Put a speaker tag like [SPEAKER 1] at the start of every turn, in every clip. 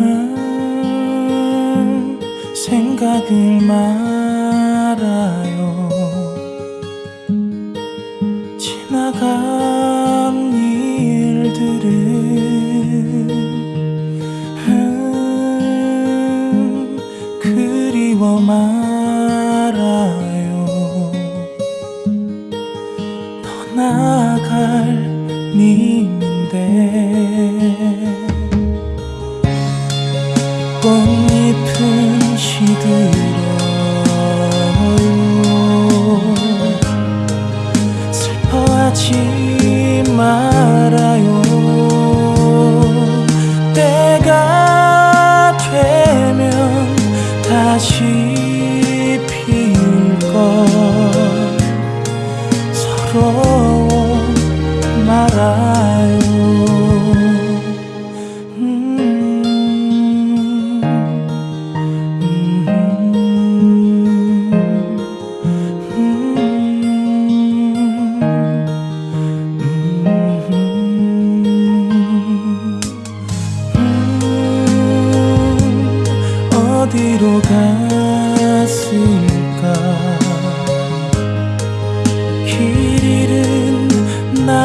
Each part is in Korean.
[SPEAKER 1] 음, 생각을 말아요. 지나간 일들을 음, 그리워 말아요. 떠나갈 님인데 꽃잎은 시들어요 슬퍼하지 말아요. 때가 되면 다시 필걸. 서러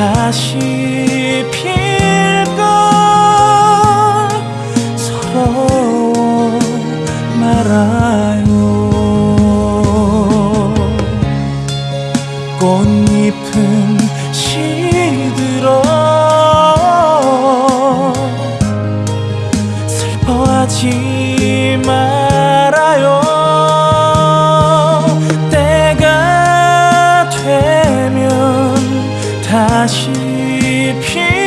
[SPEAKER 1] 다시 필걸 서러워 말아요. 꽃잎은 다시 필